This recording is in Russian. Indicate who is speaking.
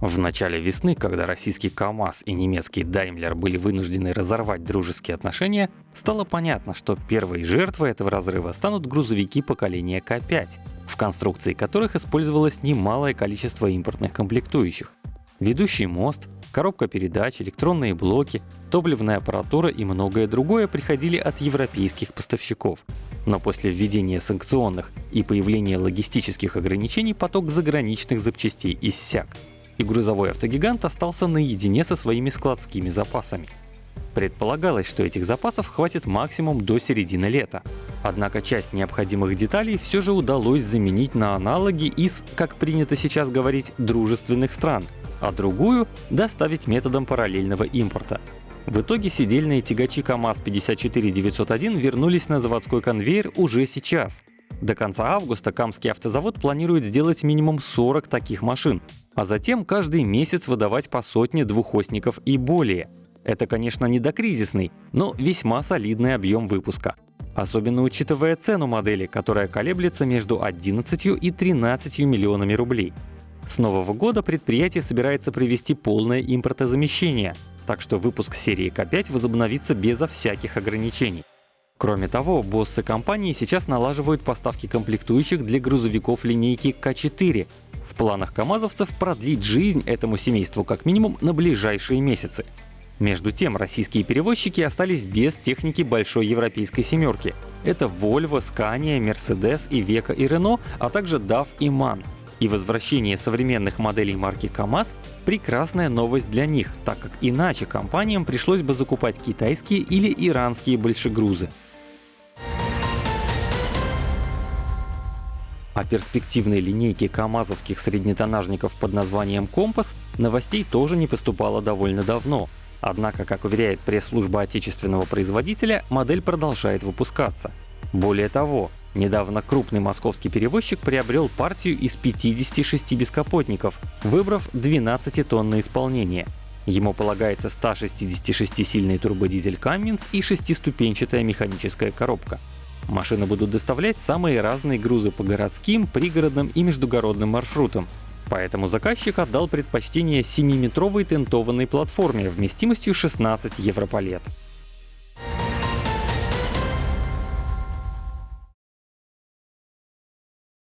Speaker 1: В начале весны, когда российский КАМАЗ и немецкий Даймлер были вынуждены разорвать дружеские отношения, стало понятно, что первой жертвой этого разрыва станут грузовики поколения К5, в конструкции которых использовалось немалое количество импортных комплектующих. Ведущий мост, коробка передач, электронные блоки, топливная аппаратура и многое другое приходили от европейских поставщиков. Но после введения санкционных и появления логистических ограничений поток заграничных запчастей иссяк и грузовой автогигант остался наедине со своими складскими запасами. Предполагалось, что этих запасов хватит максимум до середины лета. Однако часть необходимых деталей все же удалось заменить на аналоги из, как принято сейчас говорить, дружественных стран, а другую доставить методом параллельного импорта. В итоге сидельные тягачи КАМАЗ-54901 вернулись на заводской конвейер уже сейчас. До конца августа Камский автозавод планирует сделать минимум 40 таких машин, а затем каждый месяц выдавать по сотне двухосников и более. Это, конечно, не докризисный, но весьма солидный объем выпуска. Особенно учитывая цену модели, которая колеблется между 11 и 13 миллионами рублей. С нового года предприятие собирается провести полное импортозамещение, так что выпуск серии К5 возобновится безо всяких ограничений. Кроме того, боссы компании сейчас налаживают поставки комплектующих для грузовиков линейки К4, планах камазовцев продлить жизнь этому семейству как минимум на ближайшие месяцы. Между тем, российские перевозчики остались без техники большой европейской семерки. Это Volvo, Scania, Mercedes, Iveco и Renault, а также DAF и MAN. И возвращение современных моделей марки КАМАЗ — прекрасная новость для них, так как иначе компаниям пришлось бы закупать китайские или иранские большегрузы. О перспективной линейке камазовских среднетонажников под названием «Компас» новостей тоже не поступало довольно давно. Однако, как уверяет пресс-служба отечественного производителя, модель продолжает выпускаться. Более того, недавно крупный московский перевозчик приобрел партию из 56 бескапотников, выбрав 12 тонн на исполнение. Ему полагается 166-сильный турбодизель Cummins и шестиступенчатая механическая коробка. Машины будут доставлять самые разные грузы по городским, пригородным и междугородным маршрутам. Поэтому заказчик отдал предпочтение 7-метровой тентованной платформе вместимостью 16 европалет.